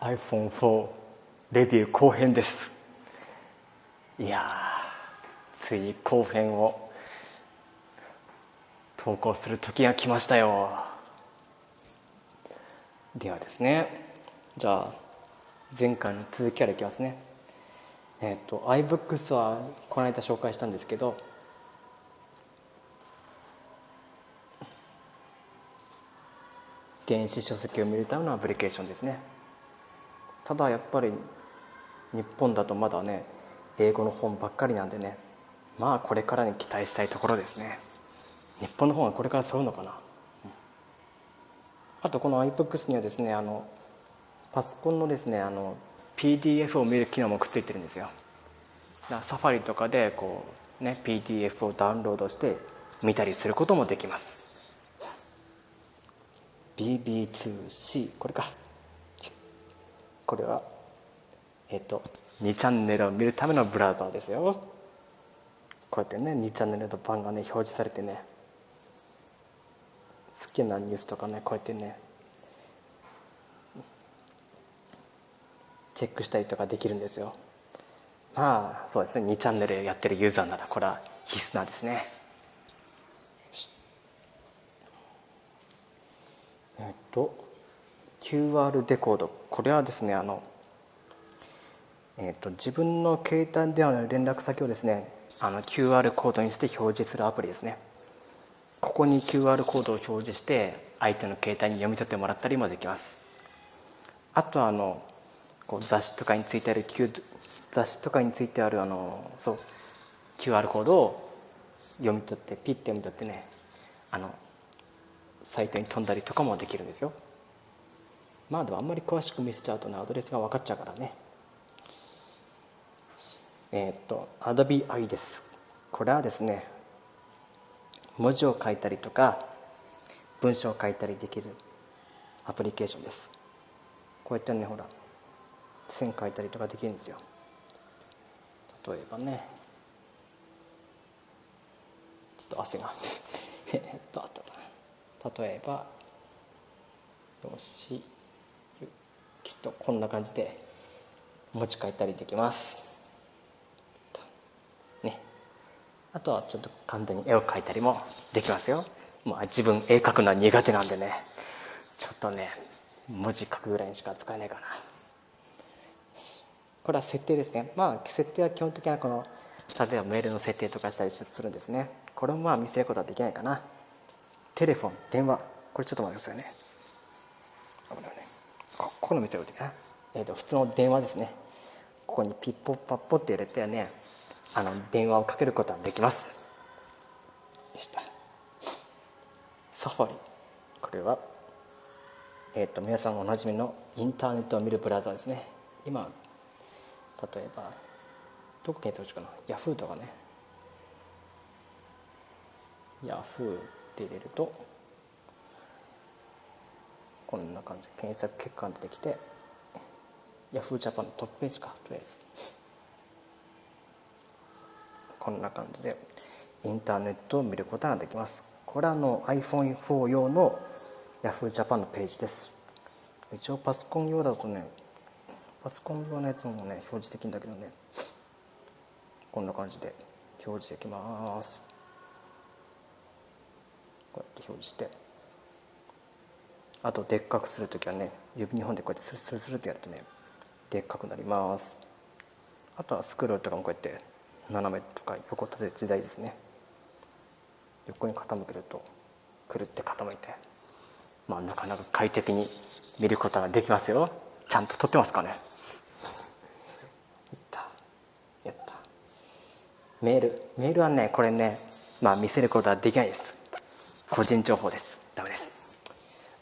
iPhone4 レビュー後編です。いやついに後編を投稿する時が来ましたよ。ではですねじゃあ前回の続きからいきますね。えっ、と iBooks はこの間紹介したんですけど電子書籍を見るためのアプリケーションですね。ただやっぱり日本だとまだね英語の本ばっかりなんでねまあこれからに期待したいところですね。日本の本はこれから揃うのかな、あとこの iBooks にはですねあのパソコンのですねあの PDF を見る機能もくっついてるんですよ。サファリとかでこうね PDF をダウンロードして見たりすることもできます。BB2C これか。これはえっ、と2チャンネルを見るためのブラウザーですよ。こうやってね2チャンネルの版がね表示されてね好きなニュースとかねこうやってねチェックしたりとかできるんですよ。まあそうですね2チャンネルやってるユーザーならこれは必須なんですね。えっと QR デコード。これはですねあのえっと自分の携帯電話の連絡先をですねあの QR コードにして表示するアプリですね。ここに QR コードを表示して相手の携帯に読み取ってもらったりもできます。あとはあのこう雑誌とかについてある Q 雑誌とかについてあるあのそう QR コードを読み取ってピッて読み取ってねあのサイトに飛んだりとかもできるんですよ。まあでもあんまり詳しく見せちゃうとねアドレスが分かっちゃうからね。えっ、と Adobe i です。これはですね文字を書いたりとか文章を書いたりできるアプリケーションです。こうやってねほら線書いたりとかできるんですよ。例えばねちょっと汗が。えっとあった例えばよし。とこんな感じで文字書いたりできます。ね。あとはちょっと簡単に絵を描いたりもできますよ。まあ自分絵描くのは苦手なんでね。ちょっとね文字書くぐらいにしか使えないかな。これは設定ですね。まあ設定は基本的にはこの例えばメールの設定とかしたりするんですね。これもまあ見せることはできないかな。テレフォン電話。これちょっと待ってくださいね。ここの見せることかな、えー、と普通の電話ですね。ここにピッポッパッポって入れてねあの電話をかけることはできます。したサファリ。これはえっ、ー、と皆さんおなじみのインターネットを見るブラウザーですね。今例えばどこ検索しかな？ヤフーとかね。ヤフーって入れるとこんな感じ検索結果が出てきてヤフージャパンのトップページかとりあえず。こんな感じでインターネットを見ることができます。これはの iPhone4 用のヤフージャパンのページです。一応パソコン用だとねパソコン用のやつもね表示できるんだけどね。こんな感じで表示できます。こうやって表示して。あとでっかくする時はね指2本でこうやってスルスルスルってやるとねでっかくなります。あとはスクロールとかもこうやって斜めとか横立て時代ですね。横に傾けるとくるって傾いてまあなかなか快適に見ることができますよ。ちゃんと撮ってますかね。いった。やった。メール。メールはねこれねまあ見せることはできないです。個人情報です。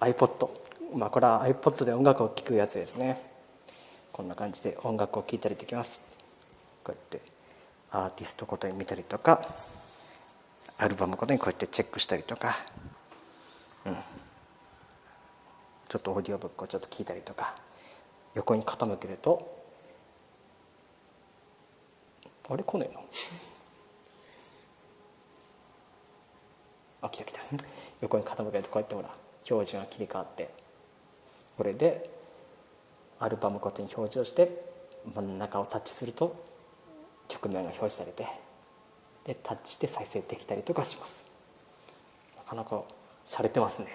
iPod まあこれは iPod で音楽を聴くやつですね。こんな感じで音楽を聴いたりできます。こうやってアーティストごとに見たりとかアルバムごとにこうやってチェックしたりとか。うん。ちょっとオーディオブックをちょっと聞いたりとか。横に傾けるとあれ来ねえの？あ来た来た。横に傾けるとこうやってほら表示が切り替わってこれでアルバムごとに表示をして真ん中をタッチすると曲名が表示されてでタッチして再生できたりとかします。なかなか洒落てますね。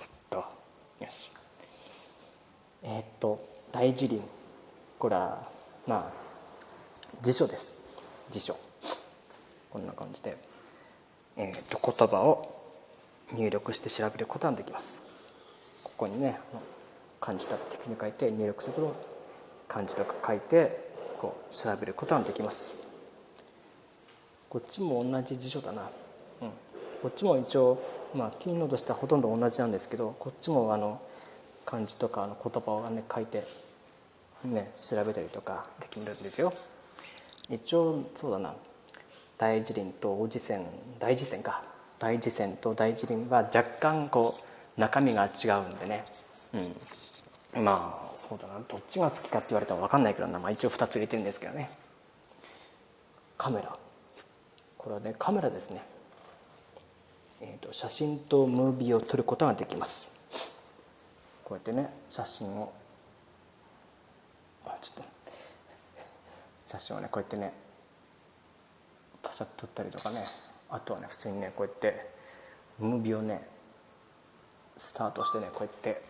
ちょっとよし。えー、っと大辞林これはまあ辞書です。辞書。こんな感じで、えー、っと言葉を入力して調べることができます。ここにね漢字とか的に書いて入力すると漢字とか書いてこう調べることができます。こっちも同じ辞書だな、うん、こっちも一応まあキーノードしてはほとんど同じなんですけどこっちもあの漢字とかの言葉をね書いてね調べたりとかできるんですよ。一応そうだな。大辞林と大辞泉大辞泉か。大辞泉と大辞林は若干こう中身が違うんでね。うん。まあそうだな。どっちが好きかって言われたら分かんないけどな、まあ、一応2つ入れてるんですけどね。カメラ。これはねカメラですね、えーと、写真とムービーを撮ることができます。こうやってね写真を。あちょっと。写真をねこうやってねパシャッと撮ったりとかね。あとはね普通にねこうやってムービーをねスタートしてねこうやって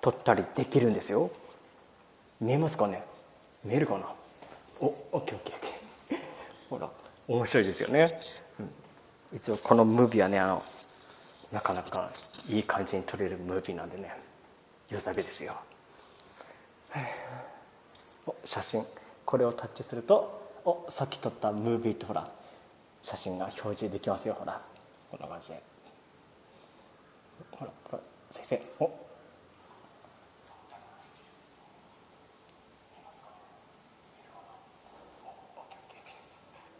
撮ったりできるんですよ。見えますかね？見えるかな？おオッケーオッケーオッケー。ほら面白いですよね、うん、一応このムービーはねあのなかなかいい感じに撮れるムービーなんでね良さげですよ。お写真。これをタッチするとおさっき撮ったムービーとほら写真が表示できますよ。ほら。こんな感じで。ほらほら。先生。お。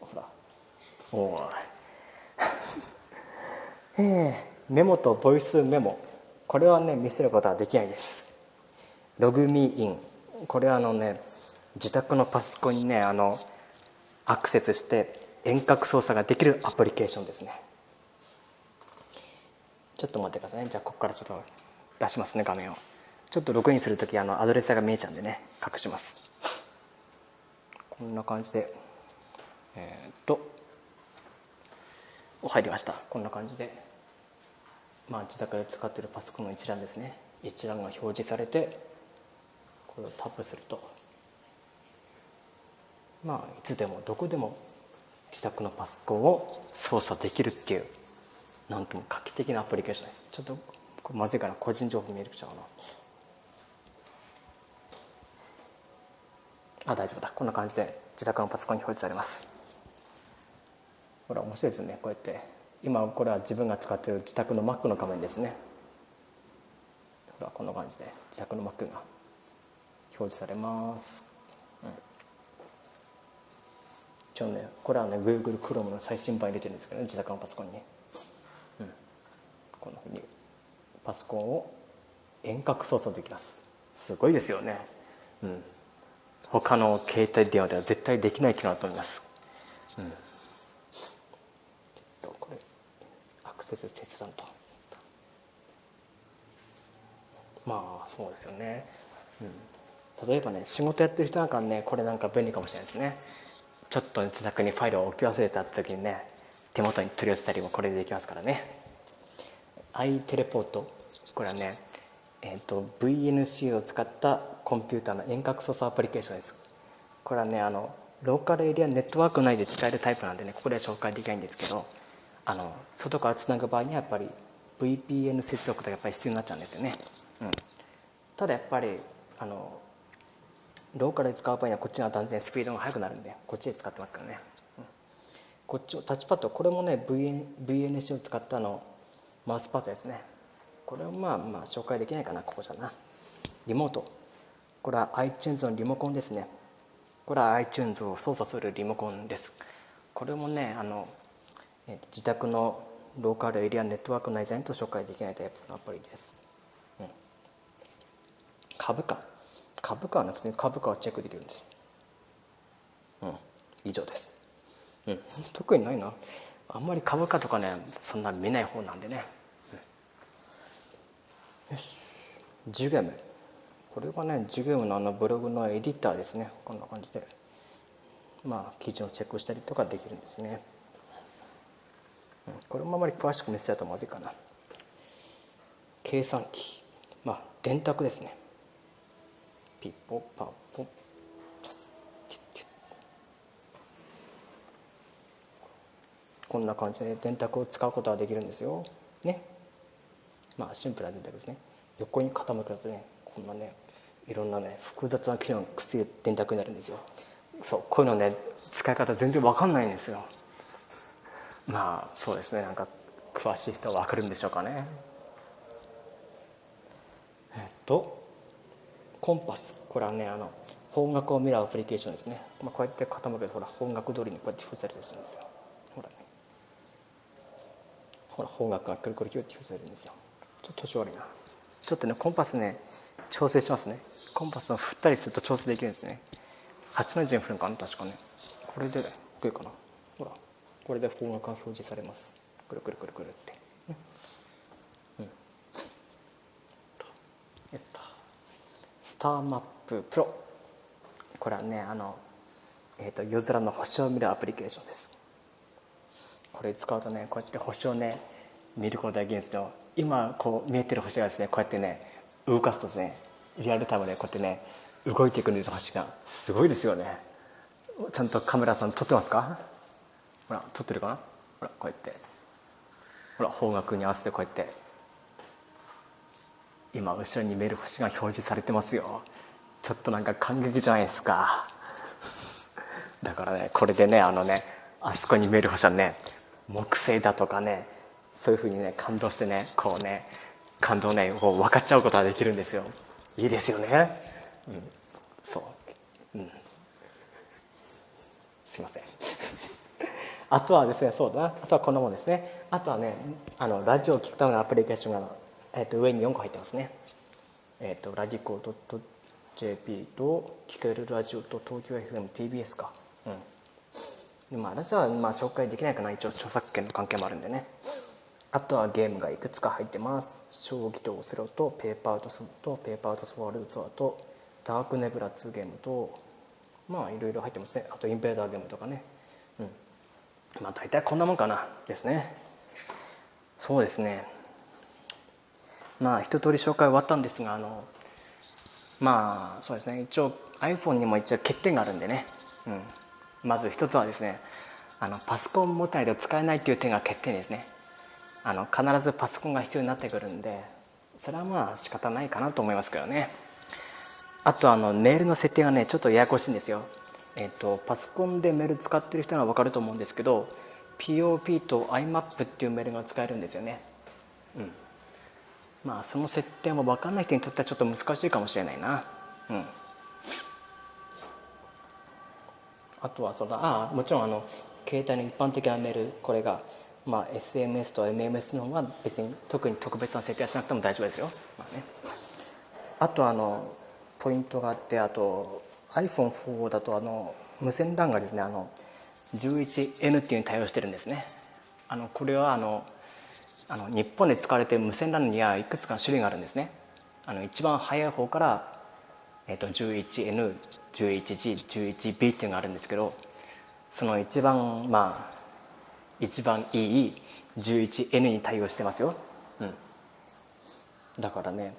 ほら。おい。えー、メモとボイスメモ。これはね見せることはできないです。ログミーイン。これはあのね自宅のパソコンにねあのアクセスして遠隔操作ができるアプリケーションですね。ちょっと待ってくださいね。じゃあここからちょっと出しますね画面を。ちょっとログインする時あのアドレスが見えちゃうんでね。隠します。こんな感じで。えー、っと。お入りました。こんな感じで。まあ自宅で使ってるパソコンの一覧ですね。一覧が表示されてこれをタップすると。まあいつでもどこでも自宅のパソコンを操作できるっていうなんとも画期的なアプリケーションです。ちょっとまずいかな個人情報見えるちゃうな。あ大丈夫だ。こんな感じで自宅のパソコンに表示されます。ほら面白いですねこうやって。今これは自分が使っている自宅の Mac の画面ですね。ほらこんな感じで自宅の Mac が表示されます、うん、一応ねこれはね Google Chrome の最新版入れてるんですけどね自宅のパソコンに。こんなふうにパソコンを遠隔操作できます。すごいですよね。うん。他の携帯電話では絶対できない機能だと思います。うん。えっとこれアクセス切断と。まあそうですよね、うん、例えばね仕事やってる人なんかねこれなんか便利かもしれないですね。ちょっと自宅にファイルを置き忘れた時にね手元に取り寄せたりもこれでできますからね。アイテレポート。これはね、えーと、VNC を使ったコンピューターの遠隔操作アプリケーションです。これはねあのローカルエリアネットワーク内で使えるタイプなんでねここでは紹介できないんですけどあの外からつなぐ場合にはやっぱり VPN 接続がやっぱり必要になっちゃうんですよね、うん、ただやっぱりあのローカルで使う場合にはこっちが断然スピードが速くなるんでこっちで使ってますからね、うん、こっちをタッチパッドこれもね VN VNC を使ったのマウスパッドですね。これをまあまあ紹介できないかなここじゃな。リモート。これは iTunes のリモコンですね。これは iTunes を操作するリモコンです。これもねあの自宅のローカルエリアネットワーク内じゃないと紹介できないタイプのアプリです、うん、株価。株価はね普通に株価をチェックできるんですうん。以上です、うん、特にないな。あんまり株価とかねそんな見ない方なんでね。よし。ジュゲム。これはねジュゲムのあのブログのエディターですね。こんな感じで。まあ記事のチェックしたりとかできるんですね、うん、これもあまり詳しく見せちゃうとまずいかな。計算機。まあ電卓ですね。ピッポパッポこんな感じで電卓を使うことができるんですよ。ね。まあシンプルな電卓ですね。横に傾くとねこんなねいろんなね複雑な機能がくっついて電卓になるんですよ。そうこういうのね使い方全然わかんないんですよ。まあそうですね。なんか詳しい人は分かるんでしょうかね。えっとコンパス。これはねあの方角を見るアプリケーションですね、まあ、こうやって傾けるとほら方角通りにこうやって表示されてるんですよ。ほらね。ほら方角がくるくるキュッて表示されてるんですよちょっと調子悪いなちょっとねコンパスね調整しますねコンパスを振ったりすると調整できるんですね8の字に振るのかな確かねこれでいいかなほらこれで方角が表示されますくるくるくるくるってうんえっとスターマッププロ。これはねあのえーと、夜空の星を見るアプリケーションです。これ使うとねこうやって星をね見ることができるんですけど今こう見えてる星がですねこうやってね動かすとですねリアルタイムでこうやってね動いていくんです星が。すごいですよね。ちゃんとカメラさん撮ってますか？ほら撮ってるかな？ほらこうやって。ほら方角に合わせてこうやって。今後ろに見える星が表示されてますよ。ちょっとなんか感激じゃないですか。だからねこれでねあのねあそこに見える星はね木星だとかねそういうふうにね感動してねこうね感動ねこう分かっちゃうことができるんですよ。いいですよね、うん、そう。うん。すいません。あとはですねそうだな。あとはこんなもんですね。あとはねあのラジオを聴くためのアプリケーションが、えー、と上に4個入ってますね。えっ、ー、とラディコ .jp と聴けるラジオと東京 FMTBS か。うん。でまあラジオはまあ紹介できないかな。一応著作権の関係もあるんでね。あとはゲームがいくつか入ってます。将棋とオセロとペーパーアウトソとペーパーアウトソワールドツアーとダークネブラ2ゲームとまあいろいろ入ってますね。あとインベーダーゲームとかね。うん。まあ大体こんなもんかな。ですね。そうですね。まあ一通り紹介終わったんですがあのまあそうですね。一応 iPhone にも一応欠点があるんでね、うん、まず一つはですねあのパソコン持たないと使えないっていう点が欠点ですね。あの必ずパソコンが必要になってくるんでそれはまあ仕方ないかなと思いますけどね。あとあのメールの設定がねちょっとややこしいんですよ。えっ、とパソコンでメール使ってる人は分かると思うんですけど POP と IMAP っていうメールが使えるんですよね。うん。まあその設定も分かんない人にとってはちょっと難しいかもしれないな。うん。あとはそのああもちろんあの携帯の一般的なメールこれがまあ、SMS と MMS の方が別に特に特別な設定はしなくても大丈夫ですよ、まあね、あとあのポイントがあってあと iPhone4 だとあの無線 LAN がですね。あの 11N っていうに対応してるんですね。あのこれはあのあの日本で使われている無線 LAN にはいくつかの種類があるんですね。あの一番早い方から、えー、と 11N11G11B っていうのがあるんですけどその一番まあ一番いい 11N に対応してますよ、うん、だからね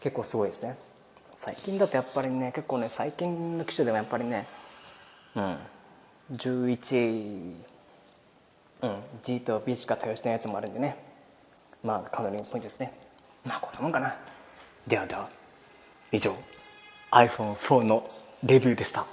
結構すごいですね。最近だとやっぱりね結構ね最近の機種でもやっぱりねうん。11うん。G と B しか対応してないやつもあるんでね。まあかなりのポイントですね。まあこんなもんかな。ではでは以上 iPhone4 のレビューでした。